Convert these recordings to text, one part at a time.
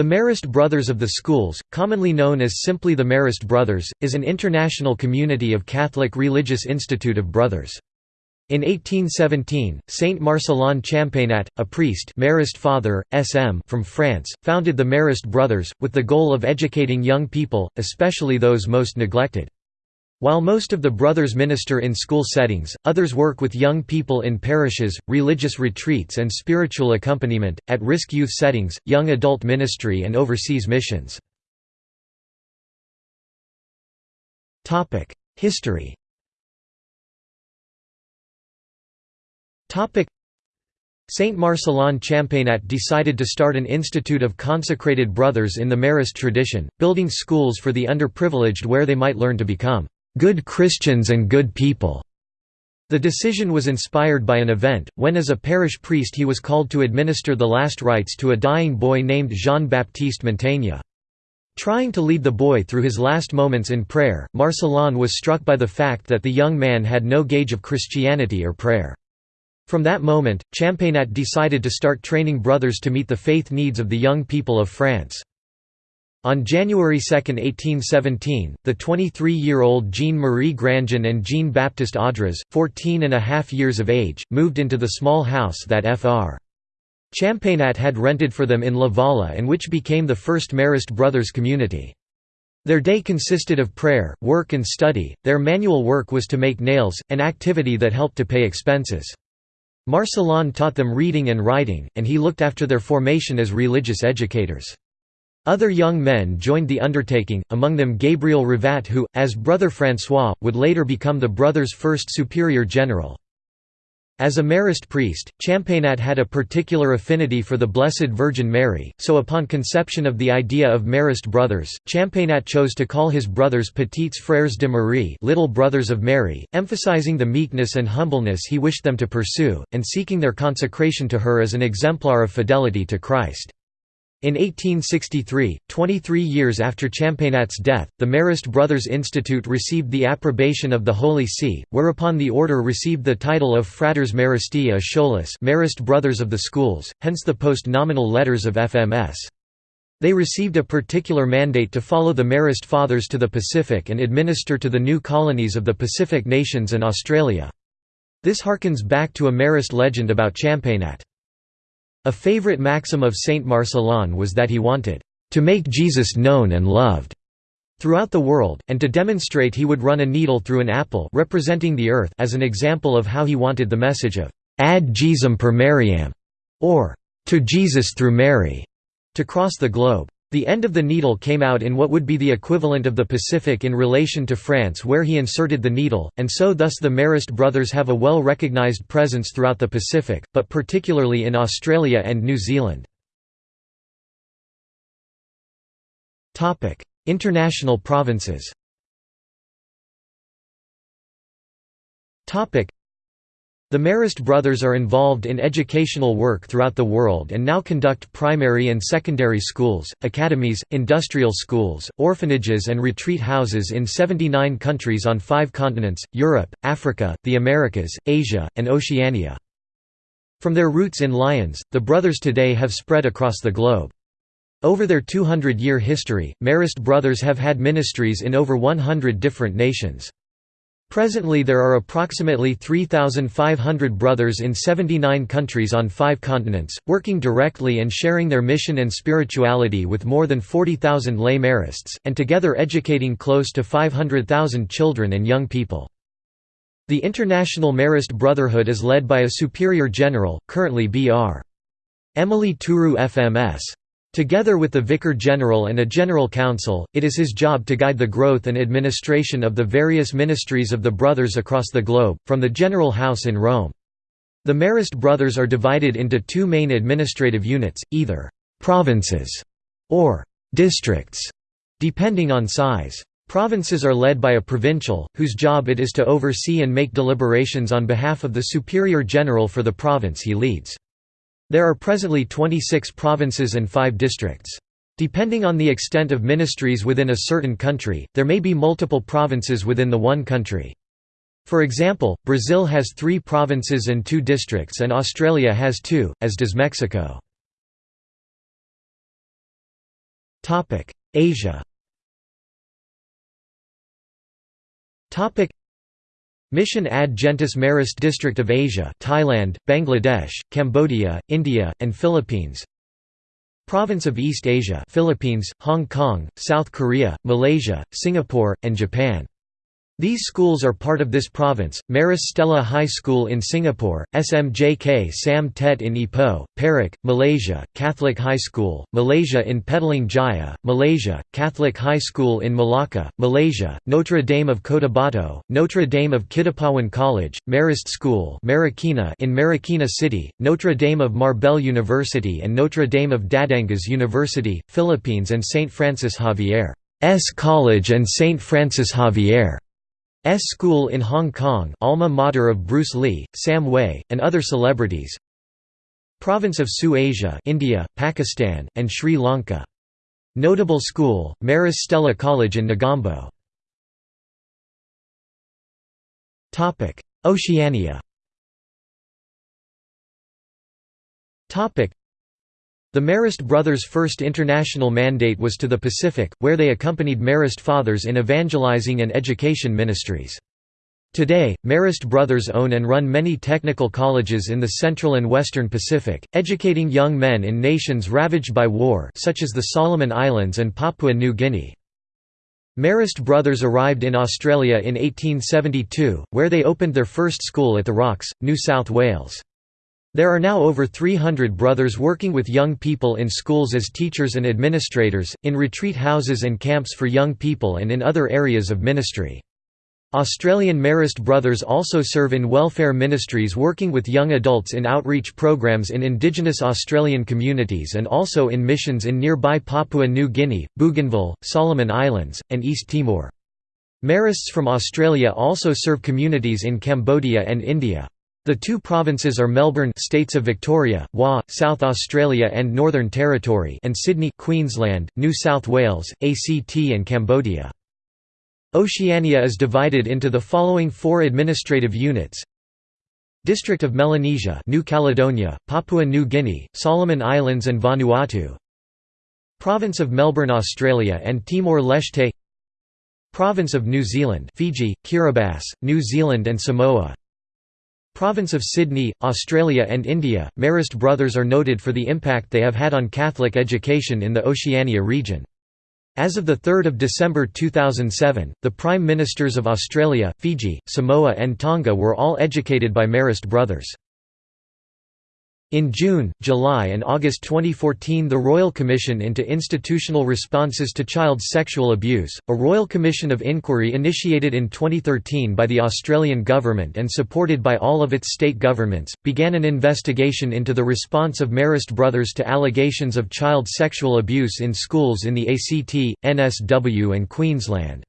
The Marist Brothers of the Schools, commonly known as simply the Marist Brothers, is an international community of Catholic religious institute of brothers. In 1817, Saint Marcellin Champagnat, a priest Marist father, SM from France, founded the Marist Brothers, with the goal of educating young people, especially those most neglected. While most of the brothers minister in school settings, others work with young people in parishes, religious retreats and spiritual accompaniment, at-risk youth settings, young adult ministry and overseas missions. History Saint Marcellin Champagnat decided to start an institute of consecrated brothers in the Marist tradition, building schools for the underprivileged where they might learn to become good Christians and good people. The decision was inspired by an event, when as a parish priest he was called to administer the last rites to a dying boy named Jean-Baptiste Montagne. Trying to lead the boy through his last moments in prayer, Marcellin was struck by the fact that the young man had no gauge of Christianity or prayer. From that moment, Champagnat decided to start training brothers to meet the faith needs of the young people of France. On January 2, 1817, the 23-year-old Jean-Marie Grandjean and Jean-Baptiste Audras, 14 and a half years of age, moved into the small house that Fr. Champagnat had rented for them in La Valla and which became the first Marist brothers community. Their day consisted of prayer, work and study, their manual work was to make nails, an activity that helped to pay expenses. Marcellin taught them reading and writing, and he looked after their formation as religious educators. Other young men joined the undertaking, among them Gabriel Rivat who, as Brother François, would later become the brothers' first superior general. As a Marist priest, Champagnat had a particular affinity for the Blessed Virgin Mary, so upon conception of the idea of Marist brothers, Champagnat chose to call his brothers Petits Frères de Marie little brothers of Mary, emphasizing the meekness and humbleness he wished them to pursue, and seeking their consecration to her as an exemplar of fidelity to Christ. In 1863, 23 years after Champagnat's death, the Marist Brothers Institute received the approbation of the Holy See, whereupon the order received the title of Fratres Maristii a Marist Brothers of the Schools, hence the post-nominal letters of FMS. They received a particular mandate to follow the Marist Fathers to the Pacific and administer to the new colonies of the Pacific nations and Australia. This harkens back to a Marist legend about Champagnat. A favorite maxim of Saint Marcellin was that he wanted to make Jesus known and loved throughout the world, and to demonstrate he would run a needle through an apple representing the earth as an example of how he wanted the message of ad Jesum per Mariam, or to Jesus through Mary, to cross the globe. The end of the needle came out in what would be the equivalent of the Pacific in relation to France where he inserted the needle, and so thus the Marist brothers have a well-recognized presence throughout the Pacific, but particularly in Australia and New Zealand. International provinces the Marist brothers are involved in educational work throughout the world and now conduct primary and secondary schools, academies, industrial schools, orphanages and retreat houses in 79 countries on five continents, Europe, Africa, the Americas, Asia, and Oceania. From their roots in Lyons, the brothers today have spread across the globe. Over their 200-year history, Marist brothers have had ministries in over 100 different nations. Presently there are approximately 3,500 brothers in 79 countries on five continents, working directly and sharing their mission and spirituality with more than 40,000 lay Marists, and together educating close to 500,000 children and young people. The International Marist Brotherhood is led by a Superior General, currently Br. Emili Turú FMS. Together with the Vicar General and a General Council, it is his job to guide the growth and administration of the various ministries of the Brothers across the globe, from the General House in Rome. The Marist Brothers are divided into two main administrative units, either «provinces» or «districts», depending on size. Provinces are led by a provincial, whose job it is to oversee and make deliberations on behalf of the Superior General for the province he leads. There are presently 26 provinces and 5 districts. Depending on the extent of ministries within a certain country, there may be multiple provinces within the one country. For example, Brazil has three provinces and two districts and Australia has two, as does Mexico. Asia Mission ad Gentes Marist District of Asia Thailand, Bangladesh, Cambodia, India, and Philippines. Province of East Asia Philippines, Hong Kong, South Korea, Malaysia, Singapore, and Japan these schools are part of this province, Maris Stella High School in Singapore, SMJK Sam Tet in Ipoh, Perak, Malaysia, Catholic High School, Malaysia in Petaling Jaya, Malaysia, Catholic High School in Malacca, Malaysia, Notre Dame of Cotabato, Notre Dame of Kidapawan College, Marist School Marikina in Marikina City, Notre Dame of Marbel University and Notre Dame of Batangas University, Philippines and St. Francis Xavier's College and St. Francis Xavier. S School in Hong Kong alma mater of Bruce Lee, Sam Hui, and other celebrities Province of Su Asia India, Pakistan, and Sri Lanka. Notable school, Maris Stella College in Negombo. Oceania the Marist brothers' first international mandate was to the Pacific, where they accompanied Marist fathers in evangelizing and education ministries. Today, Marist brothers own and run many technical colleges in the Central and Western Pacific, educating young men in nations ravaged by war such as the Solomon Islands and Papua New Guinea. Marist brothers arrived in Australia in 1872, where they opened their first school at the Rocks, New South Wales. There are now over 300 brothers working with young people in schools as teachers and administrators, in retreat houses and camps for young people and in other areas of ministry. Australian Marist Brothers also serve in welfare ministries working with young adults in outreach programs in Indigenous Australian communities and also in missions in nearby Papua New Guinea, Bougainville, Solomon Islands, and East Timor. Marists from Australia also serve communities in Cambodia and India. The two provinces are Melbourne States of Victoria, WA, South Australia and Northern Territory and Sydney Queensland, New South Wales, ACT and Cambodia. Oceania is divided into the following four administrative units. District of Melanesia New Caledonia, Papua New Guinea, Solomon Islands and Vanuatu. Province of Melbourne Australia and Timor-Leste. Province of New Zealand Fiji, Kiribati, New Zealand and Samoa Province of Sydney, Australia and India, Marist brothers are noted for the impact they have had on Catholic education in the Oceania region. As of 3 December 2007, the Prime Ministers of Australia, Fiji, Samoa and Tonga were all educated by Marist brothers. In June, July and August 2014 the Royal Commission into Institutional Responses to Child Sexual Abuse, a Royal Commission of Inquiry initiated in 2013 by the Australian Government and supported by all of its state governments, began an investigation into the response of Marist brothers to allegations of child sexual abuse in schools in the ACT, NSW and Queensland.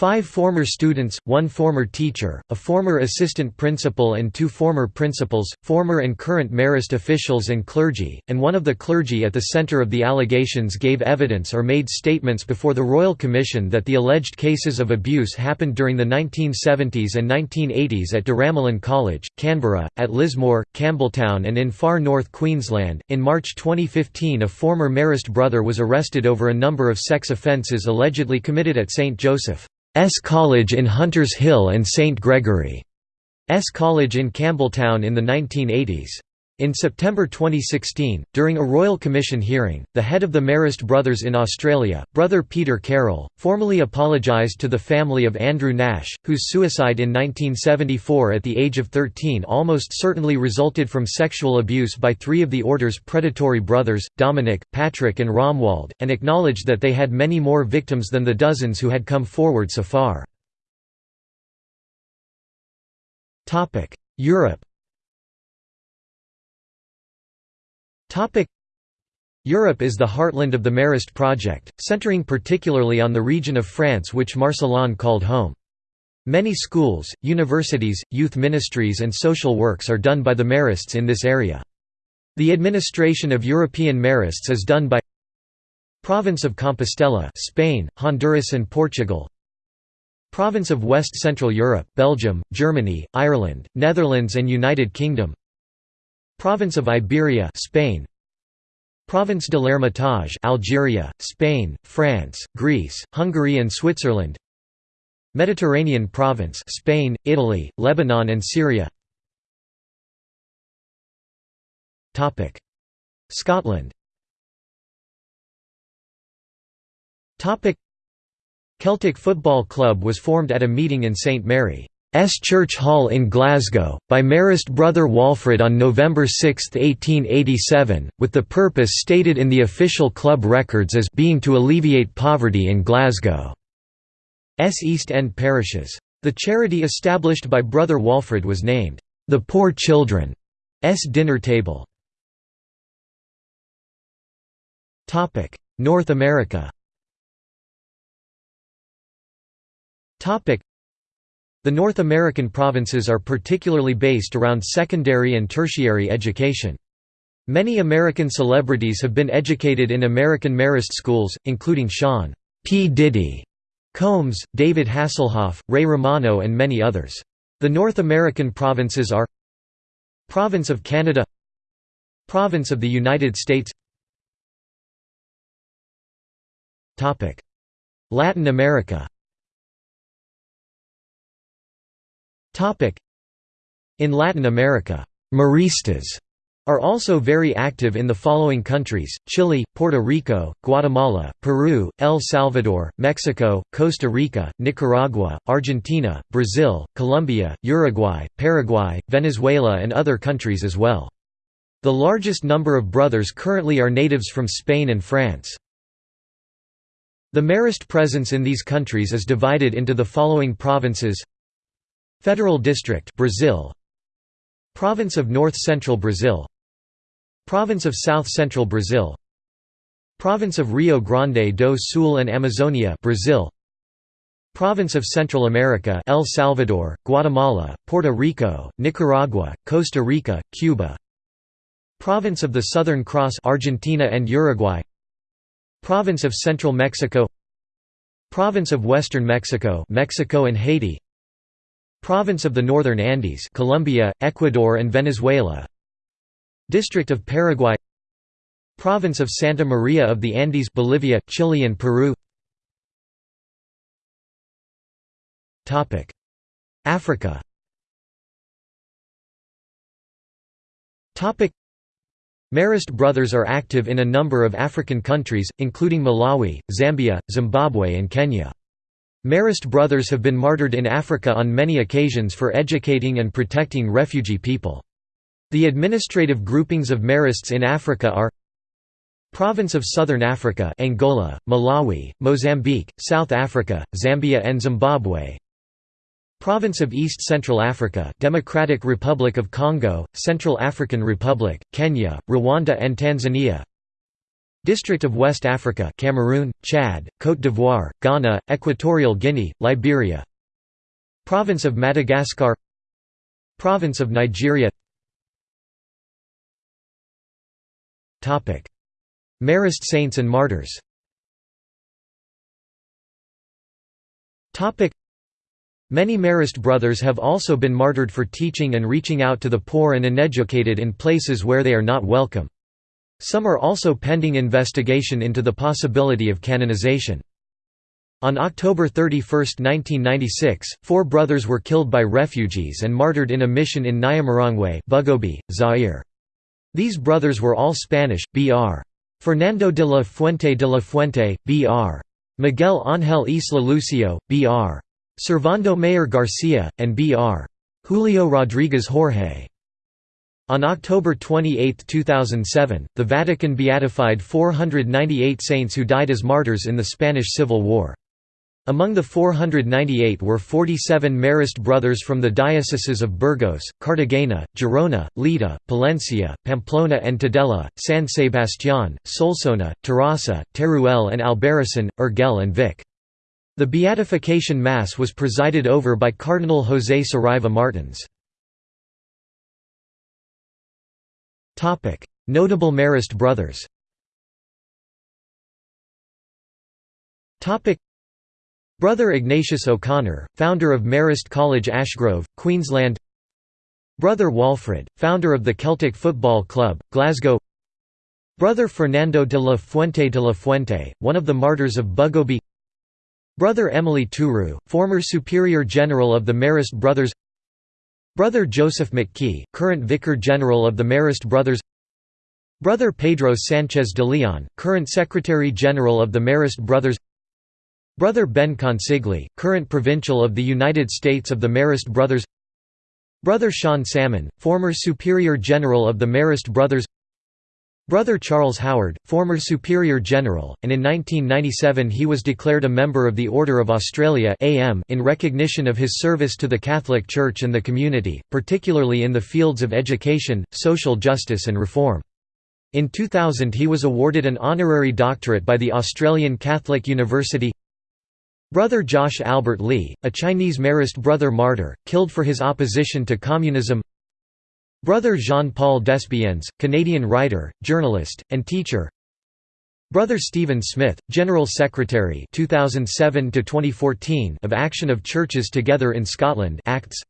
Five former students, one former teacher, a former assistant principal and two former principals, former and current Marist officials and clergy, and one of the clergy at the centre of the allegations gave evidence or made statements before the Royal Commission that the alleged cases of abuse happened during the 1970s and 1980s at Daramalan College, Canberra, at Lismore, Campbelltown and in far north Queensland. In March 2015 a former Marist brother was arrested over a number of sex offences allegedly committed at St. Joseph. S College in Hunters Hill and St Gregory's College in Campbelltown in the 1980s. In September 2016, during a Royal Commission hearing, the head of the Marist Brothers in Australia, Brother Peter Carroll, formally apologised to the family of Andrew Nash, whose suicide in 1974 at the age of 13 almost certainly resulted from sexual abuse by three of the order's predatory brothers, Dominic, Patrick and Romuald, and acknowledged that they had many more victims than the dozens who had come forward so far. Europe Europe is the heartland of the Marist project, centering particularly on the region of France which Marcellin called home. Many schools, universities, youth ministries and social works are done by the Marists in this area. The administration of European Marists is done by Province of Compostela Spain, Honduras and Portugal Province of West Central Europe Belgium, Germany, Ireland, Netherlands and United Kingdom Province of Iberia Spain. Province de l'Hermitage Algeria, Spain, France, Greece, Hungary and Switzerland. Mediterranean province Spain, Italy, Lebanon and Syria. Topic. Scotland. Topic. Celtic Football Club was formed at a meeting in St Mary's Church Hall in Glasgow, by Marist brother Walfrid on November 6, 1887, with the purpose stated in the official club records as being to alleviate poverty in Glasgow's East End parishes. The charity established by brother Walfrid was named, "'The Poor Children's Dinner Table' North America The North American provinces are particularly based around secondary and tertiary education. Many American celebrities have been educated in American Marist schools, including Sean P. Diddy Combs, David Hasselhoff, Ray Romano and many others. The North American provinces are Province of Canada Province of the United States Latin America In Latin America, Maristas are also very active in the following countries, Chile, Puerto Rico, Guatemala, Peru, El Salvador, Mexico, Costa Rica, Nicaragua, Argentina, Brazil, Colombia, Uruguay, Paraguay, Venezuela and other countries as well. The largest number of brothers currently are natives from Spain and France. The Marist presence in these countries is divided into the following provinces Federal District Brazil. Province of North Central Brazil. Province of South Central Brazil. Province of Rio Grande do Sul and Amazonia Brazil. Province of Central America El Salvador, Guatemala, Puerto Rico, Nicaragua, Costa Rica, Cuba. Province of the Southern Cross Argentina and Uruguay. Province of Central Mexico. Province of Western Mexico Mexico and Haiti Province of the Northern Andes Colombia, Ecuador and Venezuela. District of Paraguay. Province of Santa Maria of the Andes Bolivia, Chile and Peru. Africa. Marist brothers are active in a number of African countries, including Malawi, Zambia, Zimbabwe and Kenya. Marist brothers have been martyred in Africa on many occasions for educating and protecting refugee people. The administrative groupings of Marists in Africa are Province of Southern Africa Angola, Malawi, Mozambique, South Africa, Zambia and Zimbabwe Province of East Central Africa Democratic Republic of Congo, Central African Republic, Kenya, Rwanda and Tanzania District of West Africa Cameroon, Chad, Côte d'Ivoire, Ghana, Equatorial Guinea, Liberia. Province of Madagascar. Province of Nigeria. Marist saints and martyrs. Many Marist brothers have also been martyred for teaching and reaching out to the poor and uneducated in places where they are not welcome. Some are also pending investigation into the possibility of canonization. On October 31, 1996, four brothers were killed by refugees and martyred in a mission in Nyamirongwe Bugobe, Zaire. These brothers were all Spanish, Br. Fernando de la Fuente de la Fuente, Br. Miguel Ángel Isla Lucio, Br. Servando Mayor Garcia, and B.R. Julio Rodriguez Jorge. On October 28, 2007, the Vatican beatified 498 saints who died as martyrs in the Spanish Civil War. Among the 498 were 47 Marist brothers from the dioceses of Burgos, Cartagena, Girona, Lleida, Palencia, Pamplona and Tudela, San Sebastián, Solsona, Terrassa, Teruel and Albarracin, Urgell and Vic. The beatification mass was presided over by Cardinal José Saraiva Martins. Notable Marist brothers Brother Ignatius O'Connor, founder of Marist College Ashgrove, Queensland Brother Walfrid, founder of the Celtic Football Club, Glasgow Brother Fernando de la Fuente de la Fuente, one of the martyrs of Bugobe Brother Emili Turú, former Superior General of the Marist Brothers Brother Joseph McKee, current Vicar General of the Marist Brothers. Brother Pedro Sanchez de Leon, current Secretary General of the Marist Brothers. Brother Ben Consigli, current Provincial of the United States of the Marist Brothers. Brother Seán Sammon, former Superior General of the Marist Brothers Brother Charles Howard, former Superior General, and in 1997 he was declared a member of the Order of Australia in recognition of his service to the Catholic Church and the community, particularly in the fields of education, social justice and reform. In 2000 he was awarded an honorary doctorate by the Australian Catholic University Brother Josh Albert Lee, a Chinese Marist brother martyr, killed for his opposition to communism Brother Jean-Paul Desbiens, Canadian writer, journalist, and teacher. Brother Stephen Smith, General Secretary 2007 of Action of Churches Together in Scotland Acts.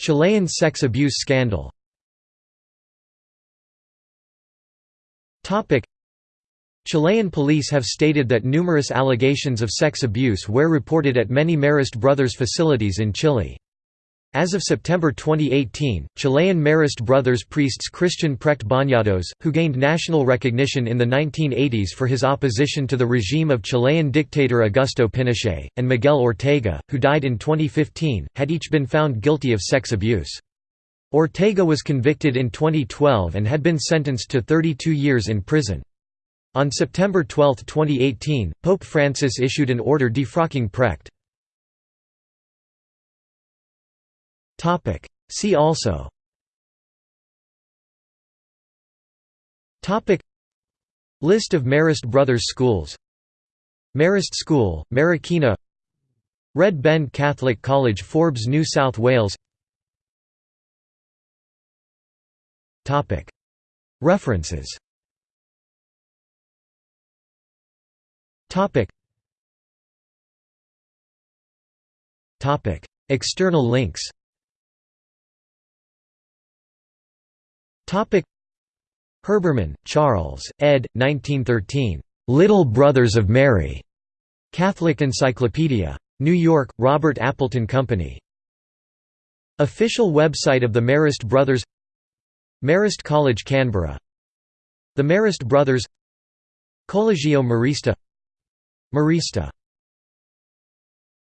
Chilean sex abuse scandal Chilean police have stated that numerous allegations of sex abuse were reported at many Marist Brothers facilities in Chile. As of September 2018, Chilean Marist Brothers priests Cristián Precht Bañados, who gained national recognition in the 1980s for his opposition to the regime of Chilean dictator Augusto Pinochet, and Miguel Ortega, who died in 2015, had each been found guilty of sex abuse. Ortega was convicted in 2012 and had been sentenced to 32 years in prison. On September 12, 2018, Pope Francis issued an order defrocking Precht. See also. List of Marist Brothers schools. Marist School, Marikina. Red Bend Catholic College Forbes New South Wales. References Topic. Topic. External links Topic. Herbermann, Charles, ed. 1913. Little Brothers of Mary. Catholic Encyclopedia. New York, Robert Appleton Company. Official website of the Marist Brothers Marist College Canberra The Marist Brothers Collegio Marista Marista